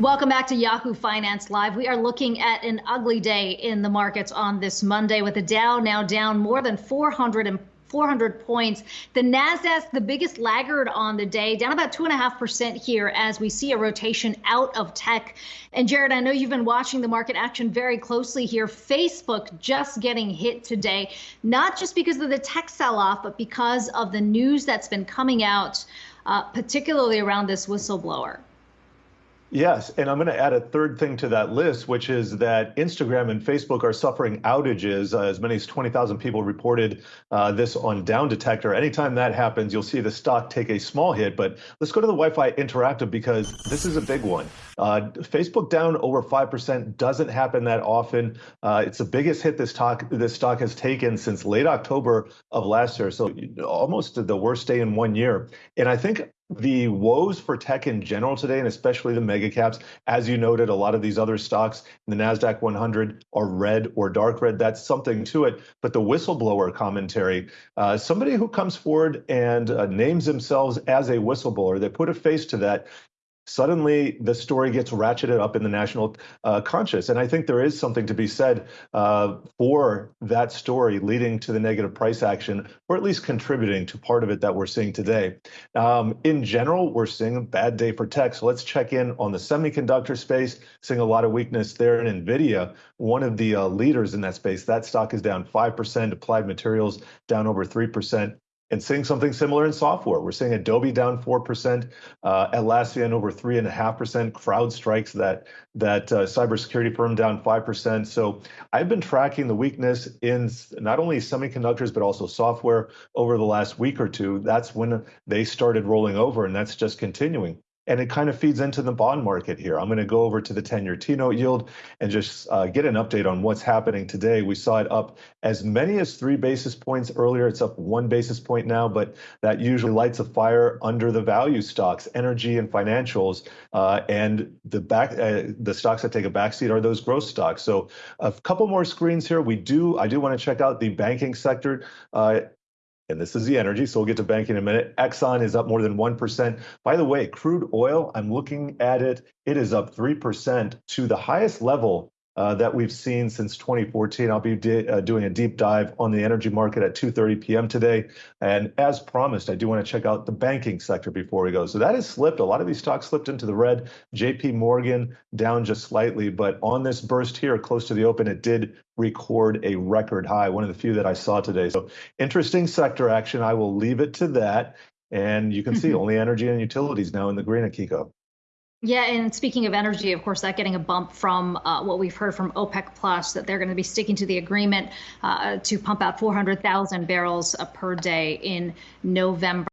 Welcome back to Yahoo Finance Live. We are looking at an ugly day in the markets on this Monday with the Dow now down more than 400 and 400 points. The NASDAQ, the biggest laggard on the day, down about 2.5% here as we see a rotation out of tech. And Jared, I know you've been watching the market action very closely here. Facebook just getting hit today, not just because of the tech sell off, but because of the news that's been coming out, uh, particularly around this whistleblower. Yes, and I'm going to add a third thing to that list, which is that Instagram and Facebook are suffering outages. Uh, as many as 20,000 people reported uh, this on Down Detector. Anytime that happens, you'll see the stock take a small hit. But let's go to the YFi Interactive because this is a big one. Uh, Facebook down over five percent doesn't happen that often. Uh, it's the biggest hit this stock this stock has taken since late October of last year, so almost the worst day in one year. And I think the woes for tech in general today, and especially the mega caps, as you noted, a lot of these other stocks in the NASDAQ 100 are red or dark red. That's something to it. But the whistleblower commentary, uh, somebody who comes forward and uh, names themselves as a whistleblower, they put a face to that, suddenly the story gets ratcheted up in the national uh, conscious. And I think there is something to be said uh, for that story leading to the negative price action, or at least contributing to part of it that we're seeing today. Um, in general, we're seeing a bad day for tech. So let's check in on the semiconductor space, seeing a lot of weakness there in NVIDIA, one of the uh, leaders in that space. That stock is down 5%, Applied Materials down over 3% and seeing something similar in software. We're seeing Adobe down 4%, uh, Atlassian over 3.5%, CrowdStrike's that, that uh, cybersecurity firm down 5%. So I've been tracking the weakness in not only semiconductors, but also software over the last week or two. That's when they started rolling over, and that's just continuing and it kind of feeds into the bond market here. I'm going to go over to the 10 year T note yield and just uh, get an update on what's happening today. We saw it up as many as three basis points earlier. It's up one basis point now, but that usually lights a fire under the value stocks, energy and financials. Uh, and the back, uh, the stocks that take a backseat are those growth stocks. So a couple more screens here. We do, I do want to check out the banking sector. And this is the energy, so we'll get to banking in a minute. Exxon is up more than 1%. By the way, crude oil, I'm looking at it, it is up 3% to the highest level uh, that we've seen since 2014. I'll be uh, doing a deep dive on the energy market at 2:30 p.m. today, and as promised, I do want to check out the banking sector before we go. So that has slipped. A lot of these stocks slipped into the red. J.P. Morgan down just slightly, but on this burst here, close to the open, it did record a record high, one of the few that I saw today. So interesting sector action. I will leave it to that. And you can see only energy and utilities now in the green, Akiko. Yeah, and speaking of energy, of course, that getting a bump from uh, what we've heard from OPEC Plus that they're going to be sticking to the agreement uh, to pump out 400,000 barrels uh, per day in November.